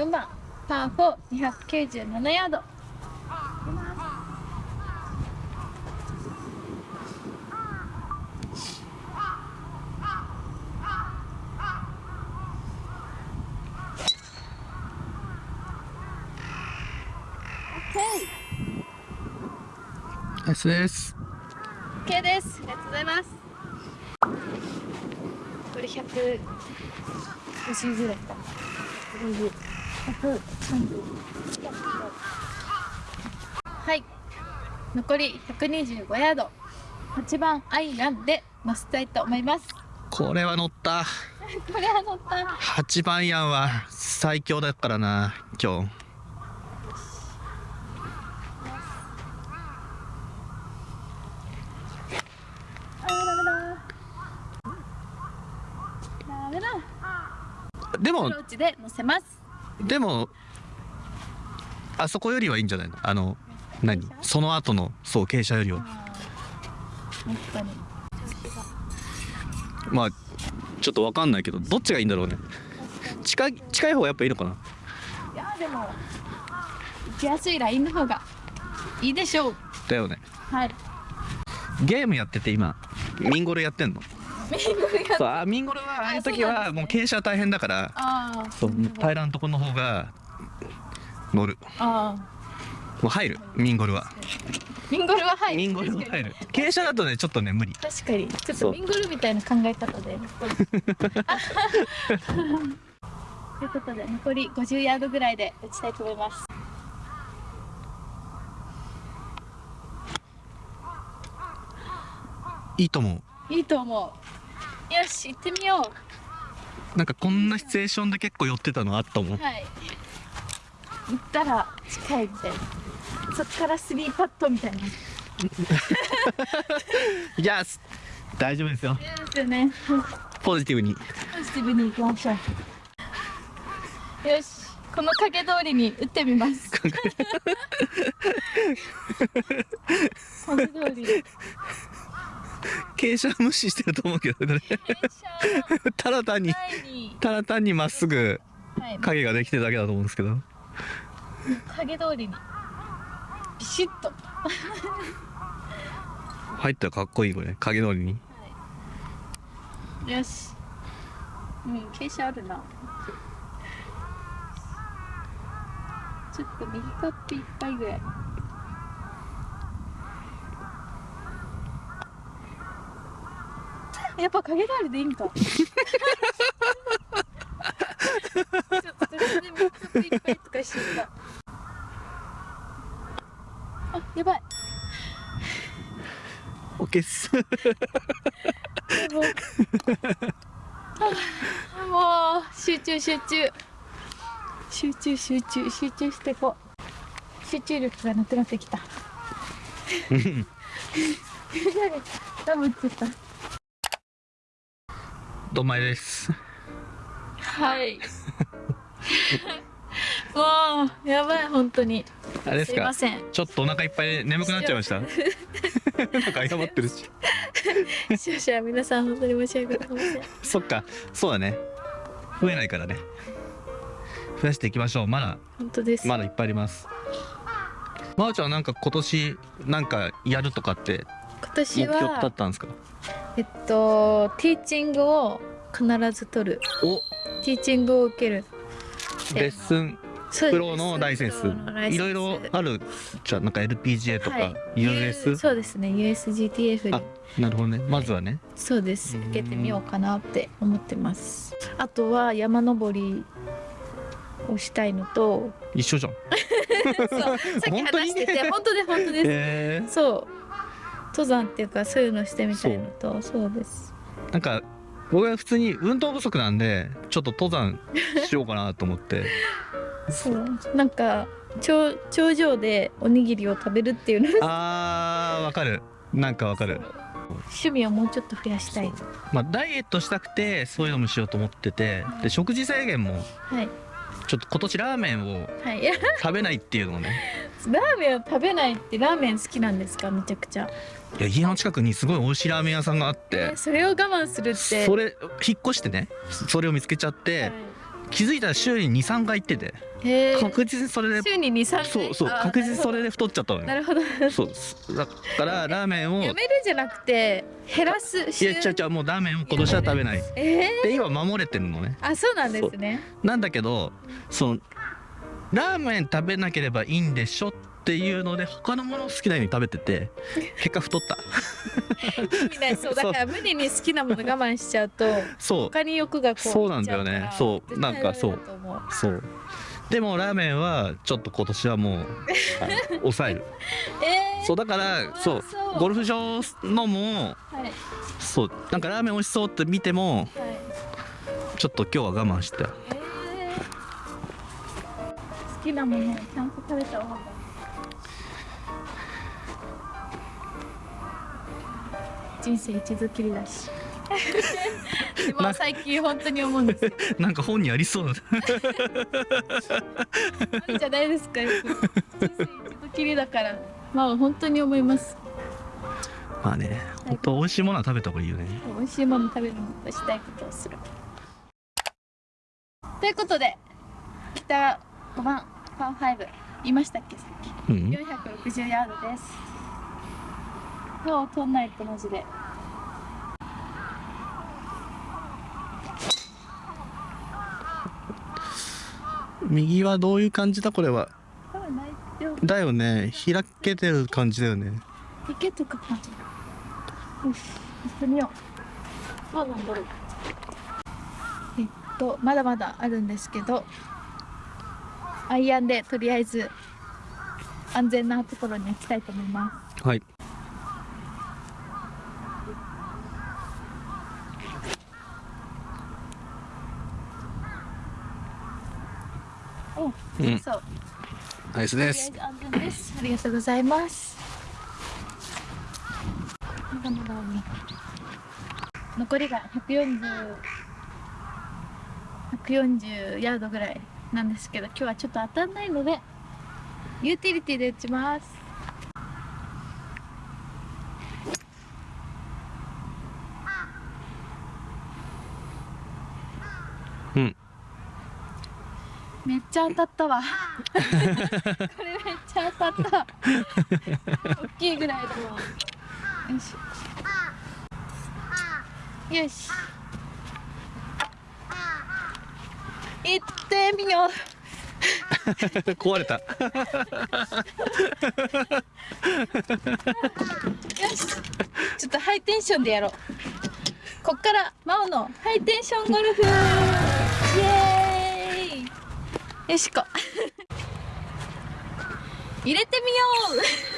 4番。パー4297ヤード。ナイス。です。OK です。ありがとうございます。これ150ぐらい。か150 130はい。残り125ヤード。8番アイランで乗せたいと思います。これは乗った。これは乗った。8番ヤンは最強だからな、今日。でもアプロ、ーチで乗せますでも、あそこよりはいいんじゃないの？あの、何？その後の、そう、傾斜よりは。まあ、ちょっとわかんないけど、どっちがいいんだろうね。近い、近い方がやっぱいいのかな？いやでも行きやすいラインの方がいいでしょう。だよね。はい。ゲームやってて今、ミンゴルやってんの？そう、あミンゴルはああいう時はもう傾斜大変だから、ああそう、平らなとこの方が乗る。ああもう入る、ミンゴルは。ミンゴルは入るミンゴルは入る。傾斜だとね、ちょっとね、無理。確かにちょっとミンゴルみたいな考え方で ということで残り50ヤードぐらいで打ちたいと思いますいいと思う。いいと思うよし行ってみよなんかこんなシチュエーションで結構寄ってたのあったもん。う。はい。行ったら近いみたいな。そっからスリーパットみたいな。いや、す大丈夫ですよ。ですよね。ポジティブに。ポジティブに行きましょう。よし。この影通りに打ってみます。影 通り。で傾斜無視してると思うけど、これ。傾斜ただ単に、ただ単にまっすぐはい、影ができてるだけだと思うんですけど。影通りにビシッと入ったらかっこいい、これ。影通りに。よしうん傾斜あるなちょっと右カップいっぱいぐらいやっぱ影通りでいいんか。ちょっとそれで右カップいっぱいとかしてた。あやばい。オッケーっす。もうもう集中集中。集中集中集中してこう。集中力がなくなってきた。ダブっちゃったどんまいです。はい もうやばい本当にあれですすかいませんちょっとお腹いっぱいで眠くなっちゃいました？なんか謝ってるし。視聴者皆さん本当に申し訳ございませんそっか、そうだね。増えないからね。増やしていきましょう。まだ、本当です、まだいっぱいあります。まおちゃんはなんか今年なんかやるとかって今目年標だはったんですか？えっとティーチングを必ず取る。お。ティーチングを受ける。レッスン。プロのライセンス。いろいろあるじゃあなんか LPGA とか、はい。US そうですね。USGTF あに。なるほどね。まずはね。そうです。うん。受けてみようかなって思ってます。あとは山登りをしたいのと。一緒じゃん。そう。さっき話してて。本当で本当です、えそう登山っていうかそういうのしてみたいのとそう。です。ー、なんか僕は普通に運動不足なんでちょっと登山しようかなと思って。そう。なんか頂頂上でおにぎりを食べるっていうのあーわかる。なんかわかる。趣味をもうちょっと増やしたい。まあダイエットしたくてそういうのもしようと思ってて。で食事制限もはい。ちょっと今年ラーメンを食べないっていうのをねラーメンを食べないってラーメン好きなんですか？めちゃくちゃ。いや家の近くにすごい美味しいラーメン屋さんがあって。えそれを我慢するって。それ引っ越してねそれを見つけちゃって、はい。気づいたら週に23回行ってて。確実にそれで週に23回？そうそう確実にそれで太っちゃったのよ。なるほど。そう。だからラーメンをいやめるじゃなくて減らすや週ちゃうちゃうもうラーメンを今年は食べない。えー、で今守れてるのね。あそうなんですね。なんだけどそのラーメン食べなければいいんでしょっていうので他のものを好きなように食べてて 結果太った。意味ない。そうだから 無理に好きなもの我慢しちゃうとそう。他に欲がこうそうなんだよね。そう。なんかそう。そう。でもラーメンはちょっと今年はもう あ抑える。えー、そうだからそう。ゴルフ場のもはい。そう。なんかラーメン美味しそうって見てもはい。ちょっと今日は我慢して。えー、好きなものをちゃんと食べた方が人生一度きりだし。でも最近本当に思うんですよなんか本にありそうな。じゃないですか？人生一度きりだから。まあ本当に思います。まあね本当美味しいものは食べた方がいいよね。美味しいもの食べるのとしたいことをする。ということで北5番パー5言いましたっけ？さっきうん460ヤードです。そう取んないとマジで。右はどういう感じだ？これは。だよね。開けてる感じだよね。いけとかかよし。行ってみよう。どうなんだろう。えっとまだまだあるんですけどアイアンでとりあえず安全なところに行きたいと思います。はい。おうん。そう。ナイスです。ず安全です。ありがとうございます。まだまだ残りが140 140ヤードぐらいなんですけど今日はちょっと当たんないのでユーティリティで打ちます。うん。めっちゃ当たったわ。これめっちゃ当たった。大きいぐらいだわ。よしよし行ってみよう。壊れた。よし。ちょっとハイテンションでやろう。こっから真央のハイテンションゴルフ。イエーイ。よしこ入れてみよう。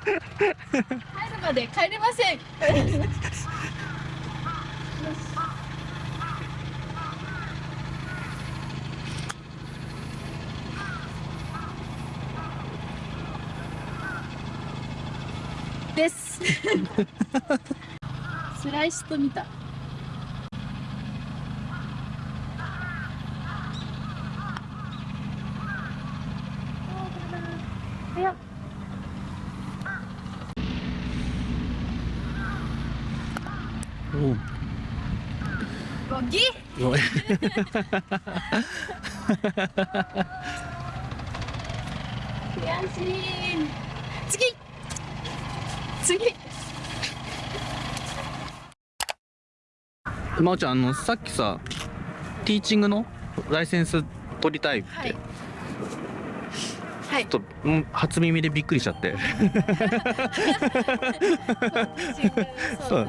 入るまで帰れませんよしですスライスと見たごめん悔しい。次。次真央ちゃんあのさっきさティーチングのライセンス取りたいって、はい。はい。ちょっとうん初耳でびっくりしちゃって。そそう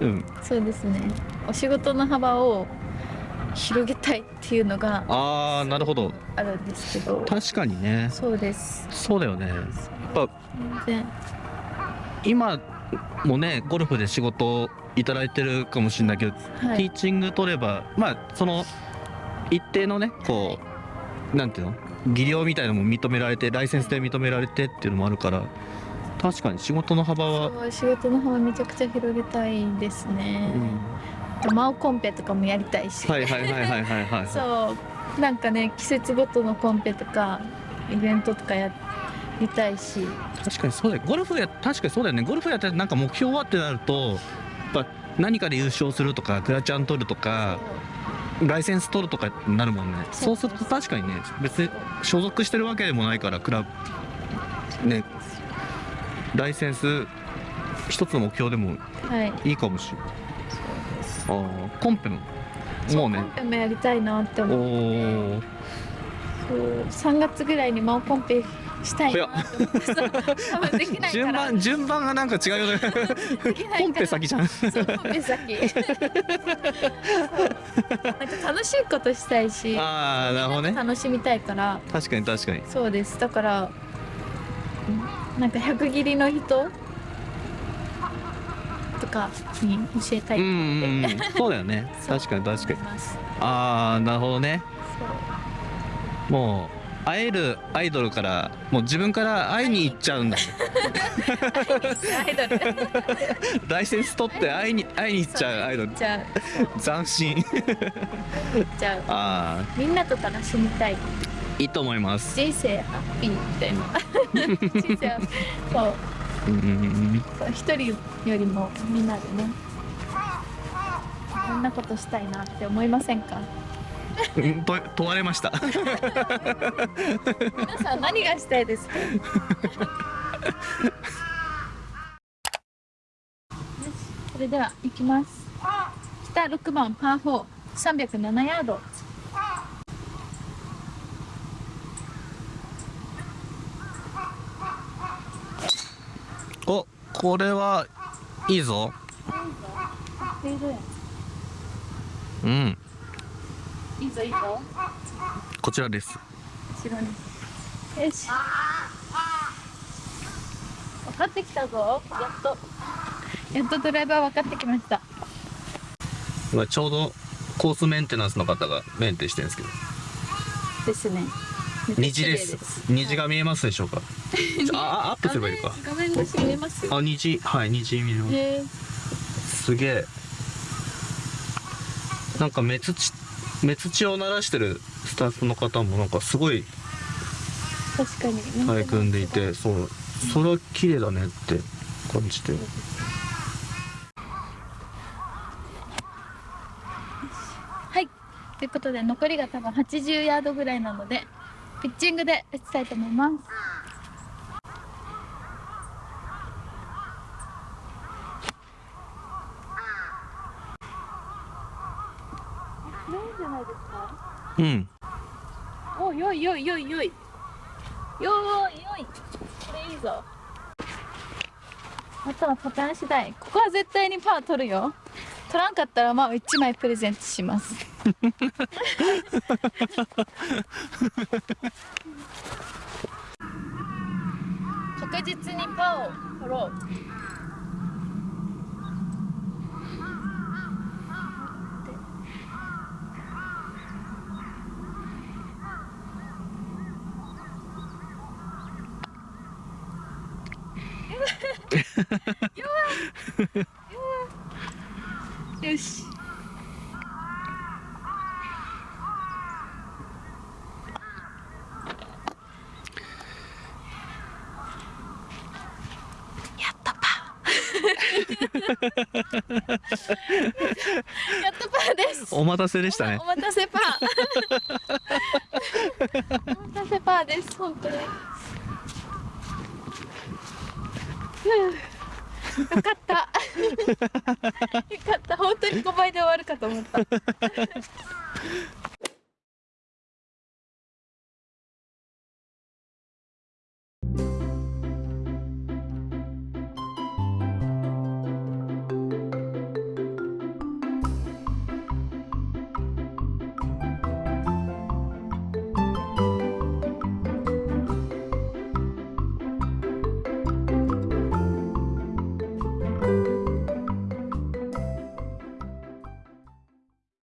うんそうですねお仕事の幅を広げたいっていうのがああなるほどあるんですけど確かにねそうですそうだよねやっぱ今もねゴルフで仕事いただいてるかもしれないけど、はい。ティーチング取ればまあその一定のねこうなんていうの？技量みたいなのも認められてライセンスで認められてっていうのもあるから確かに仕事の幅は、仕事の幅めちゃくちゃ広げたいですね。う、ん、マオコンペとかもやりたいし、はいはいはいはいはいはい。そうなんかね季節ごとのコンペとかイベントとかやりたいし。確かにそうだよ。ゴルフや確かにそうだよね。ゴルフやってなんか目標はってなるとぱ何かで優勝するとかクラチャン取るとかライセンス取るとかになるもんね。そうすると確かにね別に所属してるわけでもないからクラブねライセンス一つの目標でもはい。いいかもしれないああコンペも？もうね。コンペもやりたいなってお思うおそう3月ぐらいにマオコンペしたい。なって思ってそう多分できない順番順番がなんか違うよね。できなコンペ先じゃん。そうコンペ先。なんか楽しいことしたいし。ああなるほどね。楽しみたいから。確かに確かに。そうです。だからうんなんか100切りの人。とかに教えたいうんうんうん。そうだよね。確かに確かに。ああなるほどね。もう会えるアイドルからもう自分から会いに行っちゃうんだアイドル。ライセンス取って会いに会いに行っちゃうアイドル。斬新。あじゃあああ。みんなと楽しみたい。いいと思います。人生ハッピーみたいな。人生はそう。うんうんう一人よりもみんなでね。こんなことしたいなって思いませんか？うんと問われました。皆さん何がしたいですか？よしそれでは行きます。北6番パー4307ヤード。おこれはいいぞ。うんいいぞいいぞこちらです。後ろによし。分かってきたぞ。やっと。やっとドライバー分かってきました。今ちょうどコースメンテナンスの方がメンテしてるんですけど。ですね。虹です。虹が見えますでしょうか？ああアップすればいいのか。画面越し見えます？あ虹。はい虹見れます。すげえ。なんか目つち目つちを鳴らしてるスタッフの方もなんかすごい確かに。取り組んでいてそうそれは綺麗だねって感じて。はい。ということで残りが多分80ヤードぐらいなのでピッチングで打ちたいと思いますいいんじゃないですかうんおよいよいよいよい。よーいよい。これいいぞ。あとはパターン次第ここは絶対にパー取るよ。取らんかったらまあ1枚プレゼントします。確実にパーを取ろうよしやっとパーやっとパーです。お待たせでしたね。お待たせパーお待たせパーです。本当に。う。んよかった。よかった。本当に5倍で終わるかと思った